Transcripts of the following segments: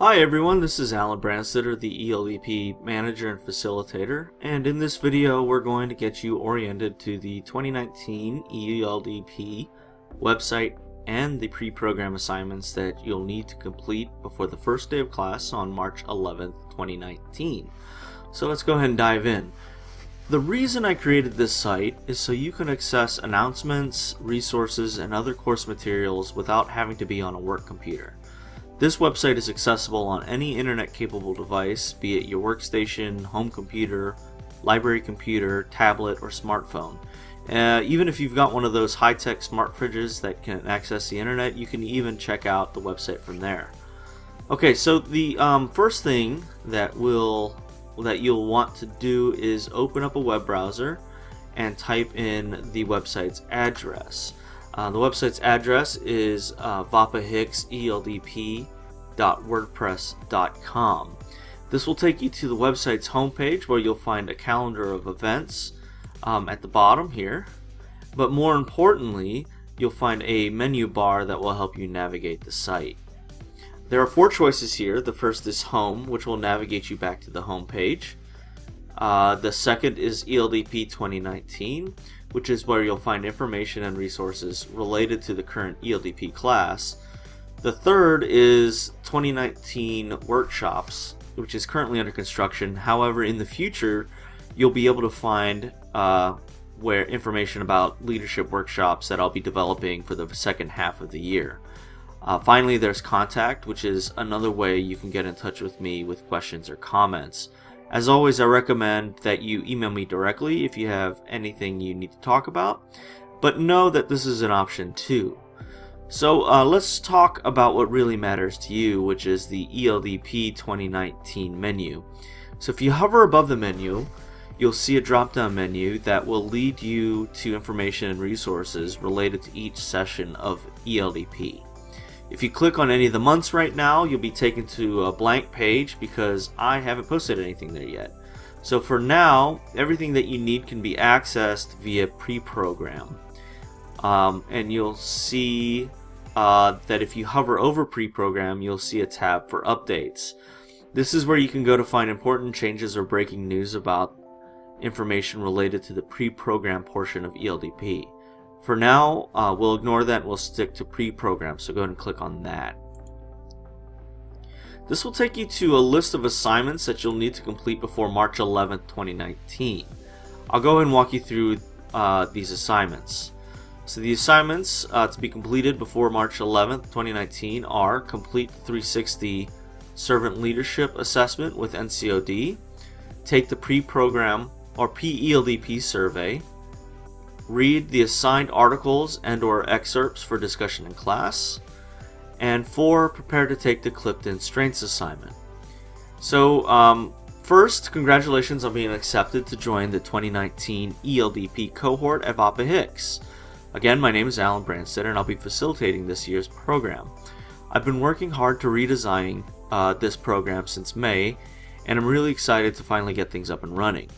Hi everyone, this is Alan Branstetter, the ELDP manager and facilitator, and in this video we're going to get you oriented to the 2019 ELDP website and the pre-program assignments that you'll need to complete before the first day of class on March 11th, 2019. So let's go ahead and dive in. The reason I created this site is so you can access announcements, resources, and other course materials without having to be on a work computer. This website is accessible on any internet-capable device, be it your workstation, home computer, library computer, tablet, or smartphone. Uh, even if you've got one of those high-tech smart fridges that can access the internet, you can even check out the website from there. Okay, so the um, first thing that will that you'll want to do is open up a web browser and type in the website's address. Uh, the website's address is uh, vapahickseldp.wordpress.com. This will take you to the website's homepage where you'll find a calendar of events um, at the bottom here. But more importantly, you'll find a menu bar that will help you navigate the site. There are four choices here. The first is Home, which will navigate you back to the home page. Uh, the second is ELDP 2019, which is where you'll find information and resources related to the current ELDP class. The third is 2019 workshops, which is currently under construction. However, in the future, you'll be able to find uh, where information about leadership workshops that I'll be developing for the second half of the year. Uh, finally, there's contact, which is another way you can get in touch with me with questions or comments. As always, I recommend that you email me directly if you have anything you need to talk about, but know that this is an option too. So uh, let's talk about what really matters to you, which is the ELDP 2019 menu. So if you hover above the menu, you'll see a drop-down menu that will lead you to information and resources related to each session of ELDP. If you click on any of the months right now, you'll be taken to a blank page because I haven't posted anything there yet. So for now, everything that you need can be accessed via pre-program. Um, and you'll see uh, that if you hover over pre-program, you'll see a tab for updates. This is where you can go to find important changes or breaking news about information related to the pre-program portion of ELDP. For now, uh, we'll ignore that we'll stick to pre-program, so go ahead and click on that. This will take you to a list of assignments that you'll need to complete before March 11, 2019. I'll go ahead and walk you through uh, these assignments. So the assignments uh, to be completed before March 11th, 2019 are complete the 360 Servant Leadership Assessment with NCOD, take the pre-program or PELDP survey, read the assigned articles and or excerpts for discussion in class, and four, prepare to take the Clifton Strengths assignment. So, um, first, congratulations on being accepted to join the 2019 ELDP cohort at VAPA Hicks. Again, my name is Alan Branstetter and I'll be facilitating this year's program. I've been working hard to redesign uh, this program since May, and I'm really excited to finally get things up and running.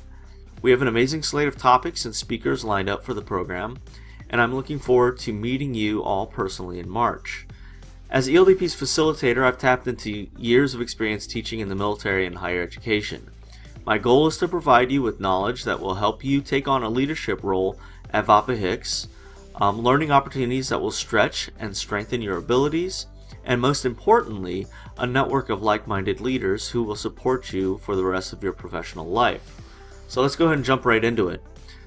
We have an amazing slate of topics and speakers lined up for the program, and I'm looking forward to meeting you all personally in March. As ELDP's facilitator, I've tapped into years of experience teaching in the military and higher education. My goal is to provide you with knowledge that will help you take on a leadership role at VAPA Hicks, um, learning opportunities that will stretch and strengthen your abilities, and most importantly, a network of like-minded leaders who will support you for the rest of your professional life. So let's go ahead and jump right into it.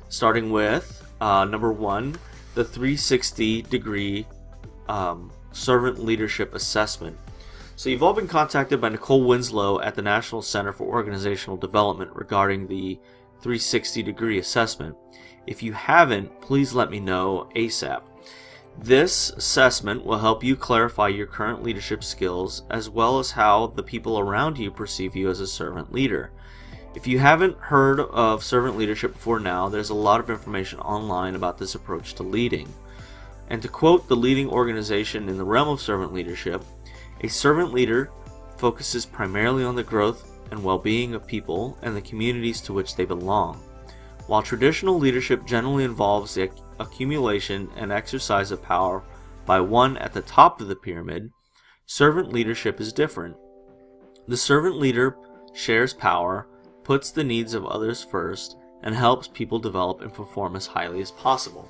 Starting with uh, number one, the 360 degree um, servant leadership assessment. So you've all been contacted by Nicole Winslow at the National Center for Organizational Development regarding the 360 degree assessment. If you haven't, please let me know ASAP. This assessment will help you clarify your current leadership skills as well as how the people around you perceive you as a servant leader. If you haven't heard of servant leadership before now, there's a lot of information online about this approach to leading. And to quote the leading organization in the realm of servant leadership, a servant leader focuses primarily on the growth and well-being of people and the communities to which they belong. While traditional leadership generally involves the accumulation and exercise of power by one at the top of the pyramid, servant leadership is different. The servant leader shares power, puts the needs of others first, and helps people develop and perform as highly as possible.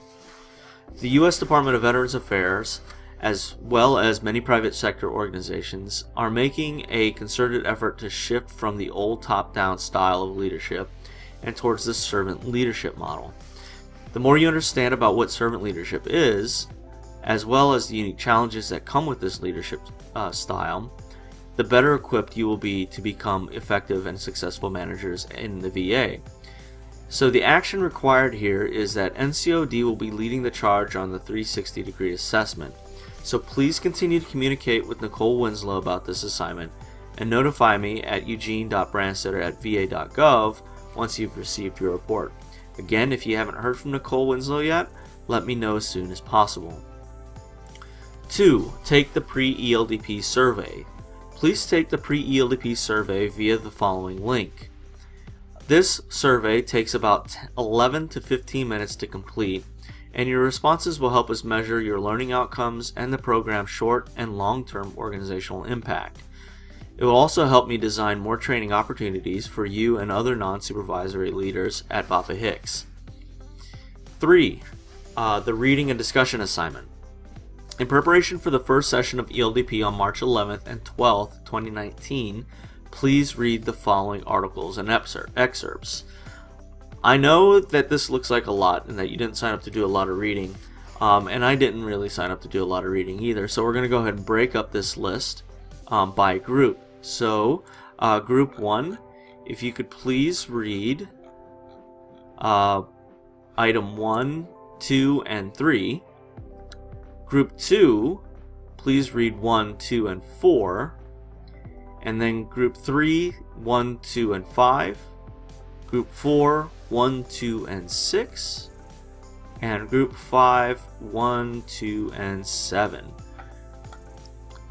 The U.S. Department of Veterans Affairs, as well as many private sector organizations, are making a concerted effort to shift from the old top-down style of leadership and towards the servant leadership model. The more you understand about what servant leadership is, as well as the unique challenges that come with this leadership uh, style, the better equipped you will be to become effective and successful managers in the VA. So the action required here is that NCOD will be leading the charge on the 360 degree assessment. So please continue to communicate with Nicole Winslow about this assignment and notify me at eugene.branstetter at va.gov once you've received your report. Again, if you haven't heard from Nicole Winslow yet, let me know as soon as possible. 2. Take the pre-ELDP survey. Please take the pre-ELDP survey via the following link. This survey takes about 11 to 15 minutes to complete, and your responses will help us measure your learning outcomes and the program's short and long-term organizational impact. It will also help me design more training opportunities for you and other non-supervisory leaders at VAPA Hicks. 3. Uh, the reading and discussion assignment. In preparation for the first session of ELDP on March 11th and 12th, 2019, please read the following articles and excerpts. I know that this looks like a lot and that you didn't sign up to do a lot of reading, um, and I didn't really sign up to do a lot of reading either, so we're going to go ahead and break up this list um, by group. So, uh, group 1, if you could please read uh, item 1, 2, and 3. Group 2, please read 1, 2, and 4. And then group three, one, two, and 5. Group four, one, two, and 6. And group five, one, two, and 7.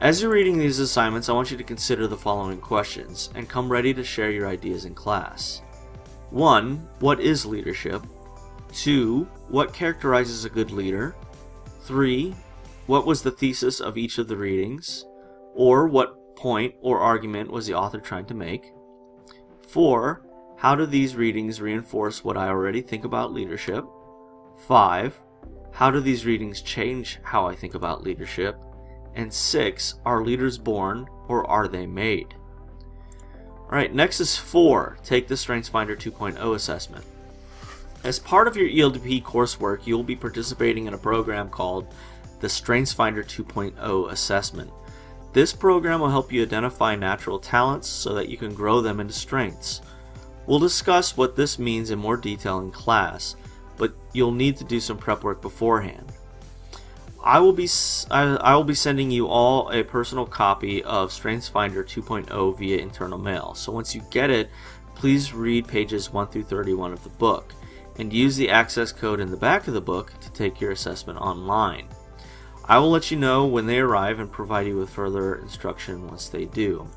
As you're reading these assignments, I want you to consider the following questions and come ready to share your ideas in class. 1. What is leadership? 2. What characterizes a good leader? 3. What was the thesis of each of the readings? Or what point or argument was the author trying to make? 4. How do these readings reinforce what I already think about leadership? 5. How do these readings change how I think about leadership? And 6. Are leaders born or are they made? Alright, next is 4. Take the StrengthsFinder 2.0 assessment. As part of your ELDP coursework, you will be participating in a program called the StrengthsFinder 2.0 assessment. This program will help you identify natural talents so that you can grow them into strengths. We'll discuss what this means in more detail in class, but you'll need to do some prep work beforehand. I will be I, will be sending you all a personal copy of StrengthsFinder 2.0 via internal mail. So once you get it, please read pages 1 through 31 of the book and use the access code in the back of the book to take your assessment online. I will let you know when they arrive and provide you with further instruction once they do.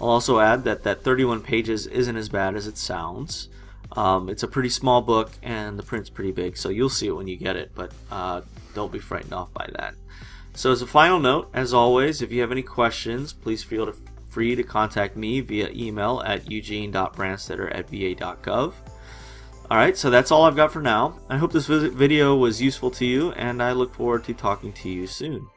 I'll also add that that 31 pages isn't as bad as it sounds. Um, it's a pretty small book and the print's pretty big, so you'll see it when you get it, but uh, don't be frightened off by that. So as a final note, as always, if you have any questions, please feel free to contact me via email at eugene.branstetter at va.gov. Alright, so that's all I've got for now. I hope this video was useful to you, and I look forward to talking to you soon.